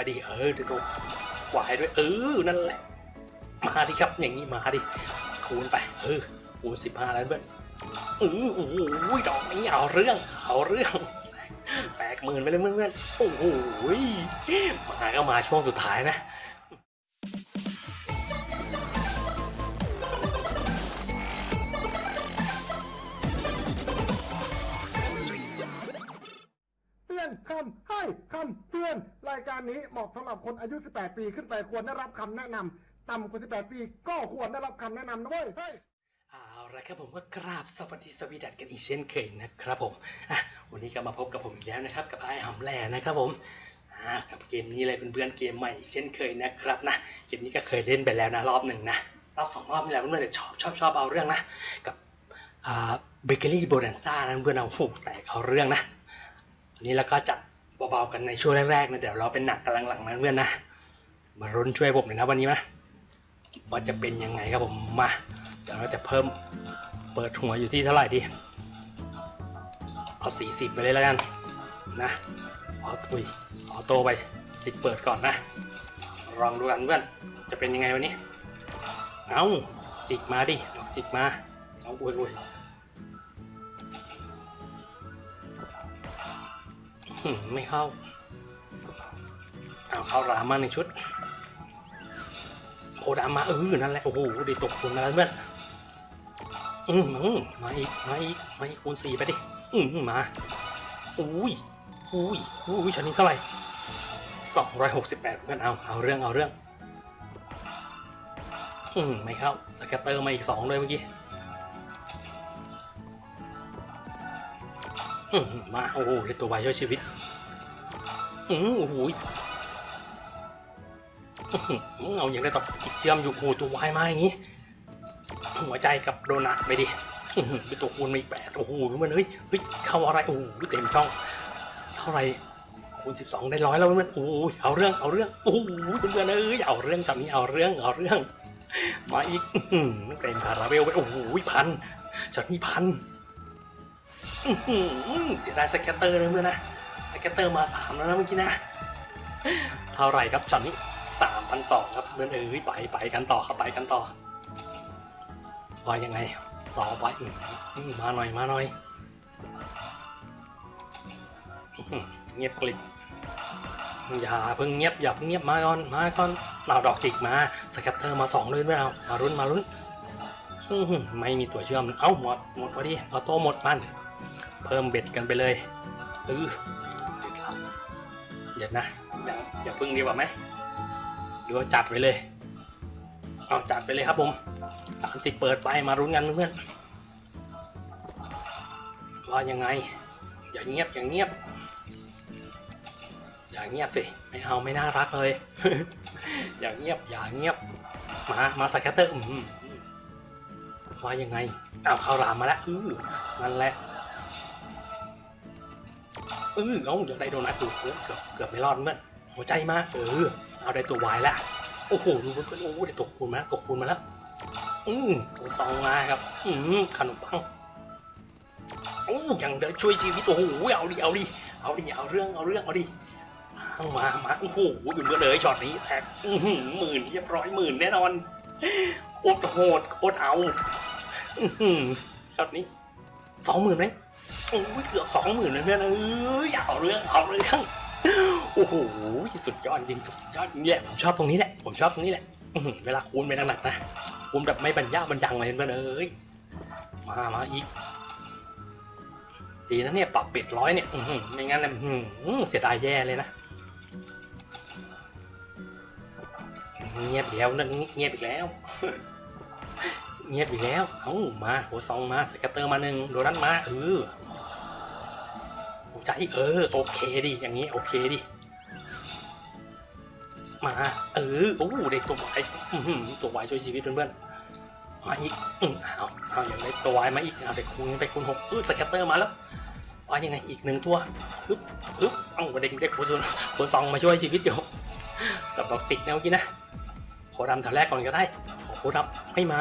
ไปดิเออดี๋ยตัววายด้วยเออนั่นแหละ มาดิครับอย่างนี้มาดิคูณไปเออคูณสิบห้าแล้วเพื่อนอือโอ้โหดอกนี้เอาเรื่องเอาเรื่องแปดหมื่นไปเลยเพื่อนๆโอ้โหมาก็มาช่วงสุดท้ายนะ อนคำให้คำเตือน รายการนี้เหมาะสำหรับคนอายุ 18 ปีขึ้นไปควรได้รับคำแนะนำต่ำกว่า 18 ปีก็ควรได้รับคำแนะนำนะเว้ยเฮ้ยเอาละครับผมก็กราบสวัสดีสวีดัตกันอีกเช่นเคยนะครับผมอะวันนี้ก็มาพบกับผมอีกแล้วนะครับ กับไอ้หำแหล่นะครับผมอ่ากับเกมนี้เลยเพื่อนๆเกมใหม่อีกเช่นเคยนะครับนะเกมนี้ก็เคยเล่นไปแล้วนะรอบหนึ่งนะรอบสองรอบนี่แหละเพื่อนๆแต่ชอบชอบชอบเอาเรื่องนะกับเบเกอรี่โบนันซ่านะเพื่อนเอาโอ้โหแตกเอาเรื่องนะ อันนี้เราก็จัดเบาๆกันในช่วงแรกๆนะเดี๋ยวเราเป็นหนักกำลังหลังๆนะเพื่อนนะ มารุนช่วยผมหน่อยนะวันนี้นะว่าจะเป็นยังไงครับผมมาเดี๋ยวเราจะเพิ่มเปิดหัวอยู่ที่เท่าไหร่ดีเอา 40 ไปเลยแล้วกันนะเอาตุยเอาโตไป 10 เปิดก่อนนะลองดูกันเพื่อนจะเป็นยังไงวันนี้เอาจิกมาดิดอกจิกมาเอาอุ้ยอุ้ย ไม่เข้า เอาเข้ารามาหนึ่งชุดโคดามาเออนั่นแหละ โอ้โหด้ตกคุณมาแล้วเพื่อนมอืมมาอีก มาอีก มาอีกคูณสี่ไปดิ อืมมา อุ้ย อุ้ย อุ้ยชั้นนี้เท่าไหร่สองร้อยหกสิบแปดเพื่อนเอา เอาเรื่อง เอาเรื่อง อืมไม่เข้า สแกตเตอร์มาอีกสองเลยเมื่อกี้ มาโอ้โหได้ตัววายช่วยชีวิต อืมโอ้โหเอาอย่างได้ต่ออีกเชื่อมอยู่โอ้ตัววายมาอย่างนี้ หัวใจกับโดนัทไปดิเป็นตัวคูณมาอีกแปดโอ้โหมันเฮ้ยเฮ้ยเข้าอะไรโอ้โหเต็มช่อง เท่าไหร่คูณสิบสองได้ร้อยแล้วเพื่อนโอ้ยเอาเรื่องเอาเรื่องโอ้โหเพื่อนเอ้ยเอาเรื่องจับนี้เอาเรื่องเอาเรื่อง มาอีกเต็มคาราเมลไปโอ้โหพันจัดนี้พัน เสียดาย scatter เลยเพื่อนนะ scatter มาสามแล้วนะเมื่อกี้นะ เท่าไหร่ครับช็อตนี้สามพันสองครับเพื่อนเอ้ยไปไปกันต่อครับไปกันต่อว่ายังไงต่อไปมาหน่อยมาหน่อยเงียบกริบอย่าเพิ่งเงียบอย่าเพิ่งเงียบมาก่อนมาก่อนเราดอกจิกมา scatter มาสองเลยไม่เอามาลุ้นมาลุ้นไม่มีตัวเชื่อมเอ้าหมดหมดพอดี auto หมดมัน เพิ่ม bet กันไปเลยเออเด็ดละเดี๋ยวนะอย่าอย่าพึ่งดีกว่าไหมหรือว่าจัดไปเลย เอาจัดไปเลยครับผมสามสิบเปิดไปมารุ้นกันเพื่อนว่ายังไง อย่าเงียบอย่างเงียบ อย่าเงียบสิไม่เอาไม่น่ารักเลย อย่าเงียบอย่าเงียบมามาสแคตเตอร์อืมว่ายังไงเอาเข้ารามมาแล้วอือนั่นแหละ ออเอาอยากได้โดนัทดูเกือบเกือบไม่รอดเพื่อนหัวใจมากเออ เอาได้ตัววายแล้วโอ้โหดูเพื่อนโอ้โหได้ตัวคูณมาแล้วตัวคูณมาแล้วอืมตัวซองมาครับ อืมขนมปังโอ้ยังเดินช่วยชีวิตโอ้โหเอาดิเอาดิเอาดิเอาเรื่องเอาเรื่องเอาดิเอามามาโอ้โหอยู่เมื่อเลยช็อตนี้แท็กอื้อหือหมื่นเรียบร้อยหมื่นแน่นอนโคตรโหดโคตรเอาอื้อหือช็อตนี้สองหมื่นไหม โอ้ยเกือบสองหมื่นเลยเพื่อนเอ้ยเอาเรื่องเอาเรื่องโอ้โหสุดยอดจริงสุดยอดเนี่แหละผมชอบตรงนี้แหละผมชอบตรงนี้แหละเวลาคูณไปหนักๆนะคูณแบบไม่บรรยาบรรยังเลยเพื่อนเอ้ยมามาอีกดีนะเนี่ยปรับเป็ดร้อยเนี่ยไม่งั้นเนี่ยเสียดายแย่เลยนะเงียบอีกแล้วนั่นเงียบอีกแล้ว เงียบอีกแล้วเอ้ามาโหซองมาสแกตเตอร์มาหนึ่งโดนัทมาเออ ใจเออโอเคดิอย่างนี้โอเคดิมาเออโอ้ได้ตัววายตัววายช่วยชีวิตเพื่อนๆมาอีกอืมเอาเอาอย่างได้ตัววายมาอีกเอาได้คูณไปคูณหกเออสแคตเตอร์มาแล้วว่ายังไงอีกหนึ่งตัวฮึบฮึบเอ้าเด็กได้คูณส่วนคูณสองมาช่วยชีวิตอยู่กับดอกติกแนวกี้นะโคดำแถวแรกก่อนก็ได้โคดำไม่มา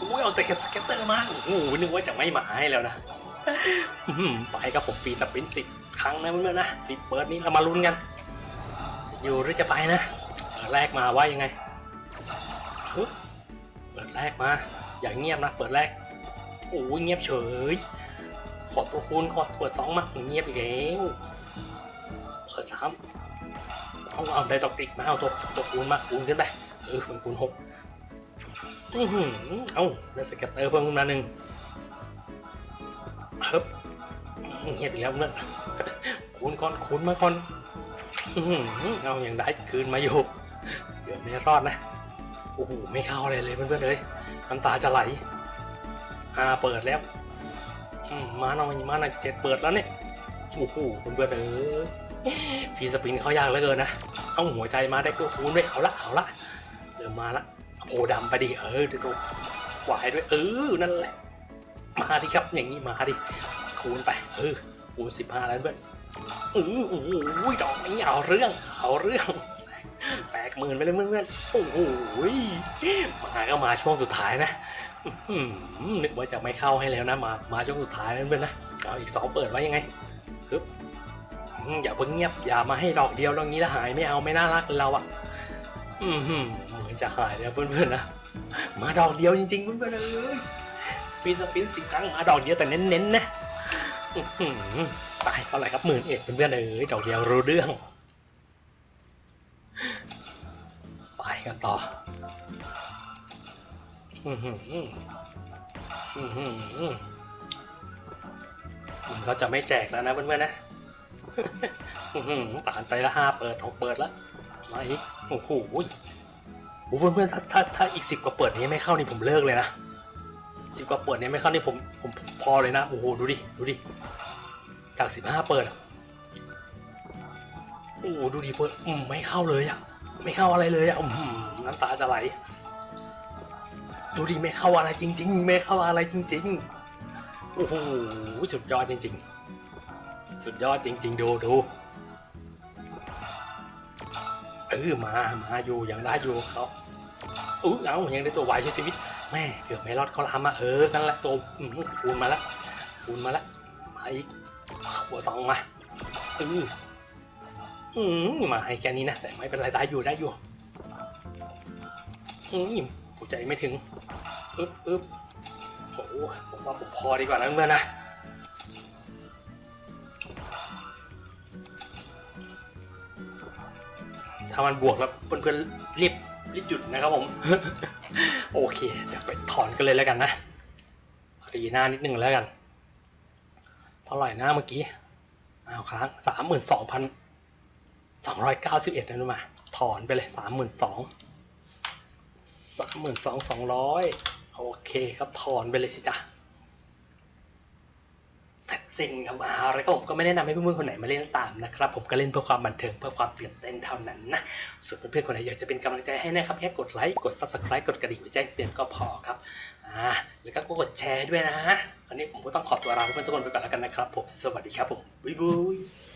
อุ้ยเอาแต่แค่ scatter มาโอ้โหนึกว่าจะไม่มาให้แล้วนะ ไปกับผม free spin สิบครั้งนะเพื่อนๆนะสิบเปิดนี้เรามาลุ้นกัน อยู่หรือจะไปนะเปิดแรกมาว่ายังไงเปิดแรกมา อย่างเงียบนะ เปิดแรกโอ้ยเงียบเฉย ขอตัวคูณขอเปิดสองมาเงียบอีกแล้วเปิดสามเอาเอาได้ตอกติกมาเอาตัวตัวคูณมาคูณขึ้นไปเออมันคูณหกอือเอาได้สเก็ตเตอร์เพิ่มขึ้นมาหนึ่ง ฮึบเงียบอีกแล้วเพื่อคูณก่อนคูณมาก่อนอื้อหือเอาอย่างได้คืนมาอยู่เกือบไม่รอดนะโอ้โหไม่เข้าอะไรเลยเพื่อนๆเลยน้ำตาจะไหลอ่าเปิดแล้วมาหน่อยมาหน่อยเจ็ดเปิดแล้วเนี่ยโอ้โหเพื่อนๆเอ้ยฟีสปินเขายากเหลือเกินนะเอาหัวใจมาได้ก็คูณด้วยเอาละเอาละเริ่มมาละโพดำไปดิเออเดี๋ยวตัวหวายด้วยเออนั่นแหละ มาดิครับ อย่างนี้มาดิ คูณไปเออคูณสิบห้าแล้วเพื่อนอือโอ้โหดอกนี้เอาเรื่อง เอาเรื่องแตกหมื่นไปเลยเพื่อนๆโอ้โหมาก็มาช่วงสุดท้ายนะอื้อหือนึกว่าจะไม่เข้าให้แล้วนะมามาช่วงสุดท้ายเพื่อนนะเอาอีกสองเปิดไว้ยังไงปึ๊บอย่าเพิ่งเงียบอย่ามาให้ดอกเดียวแล้วงี้แล้วหายไม่เอาไม่น่ารักเราอะเหมือนจะหายแล้วเพื่อนๆนะมาดอกเดียวจริงๆเพื่อนๆเลย ฟีสปินสิบครั้งมาดอกเดียวแต่เน้นๆนะตายเท่าไหร่ครับหมื่นเอ็ดเพื่อนๆเอ้ยดอกเดียวรู้เรื่อง ไปกันต่ออื้อหืออื้อหือมันก็จะไม่แจกแล้วนะเพื่อนๆนะตานไปละห้าเปิดหกเปิดแล้วมาอีกโอ้โหโอ้โหเพื่อนๆถ้าถ้าถ้าอีกสิบกว่าเปิดนี้ไม่เข้านี่ผมเลิกเลยนะ สิบกว่าเปิดเนี้ไม่เข้านี่ผมผมพอเลยนะ โอ้โห ดูดิ ดูดิ จากสิบห้าเปิดอะ โอ้โห ดูดิเปิดอืมไม่เข้าเลยอะ ไม่เข้าอะไรเลยอะอืมน้ำตาจะไหล ดูดิไม่เข้าอะไรจริง ๆ ไม่เข้าอะไรจริง ๆ โอ้โห สุดยอดจริง ๆ สุดยอดจริง ๆ ดูดูเออมา มาอยู่ยังได้อยู่เขาอู้เอายังได้ตัววายช่วยชีวิต แม่เกือบไม่รอดเขาลามมาเออนั่นแหละตัวอืมคูณมาแล้วคูณมาแล้วมาอีกหัวสองมาอืออืมมาให้แค่นี้นะแต่ไม่เป็นไรได้อยู่ได้อยู่อืมหัวใจไม่ถึงอึ๊บอึ๊บโอ้โหผมว่าผมพอดีกว่านะเพื่อนนะถ้ามันบวกแล้วเพื่อนๆรีบรีบหยุดนะครับผม โอเค เดี๋ยวไปถอนกันเลยแล้วกันนะรีหน้านิดนึงแล้วกัน เท่าไหร่นะเมื่อกี้เอาค้างสามหมื่นสองพันสองร้อยเก้าสิบเอ็ดนะรู้มา ถอนไปเลยสามหมื่นสองสามหมื่นสองสองร้อยโอเคครับถอนไปเลยสิจ้ะ เสร็จสิ้นครับอาแล้วก็ผมก็ไม่แนะนำให้เพื่อนๆคนไหนมาเล่นตามนะครับ ผมก็เล่นเพื่อความบันเทิงเพื่อความตื่นเต้นเท่านั้นนะ ส่วนเพื่อนๆคนไหนอยากจะเป็นกำลังใจให้นะครับแค่กดไลค์กด subscribe กดกระดิ่งแจ้งเตือนก็พอครับอ่าแล้วก็กดแชร์ด้วยนะวันนี้ผมก็ต้องขอตัวลาเพื่อนๆทุกคนไปก่อนแล้วกันนะครับผมสวัสดีครับผมบ๊ายบาย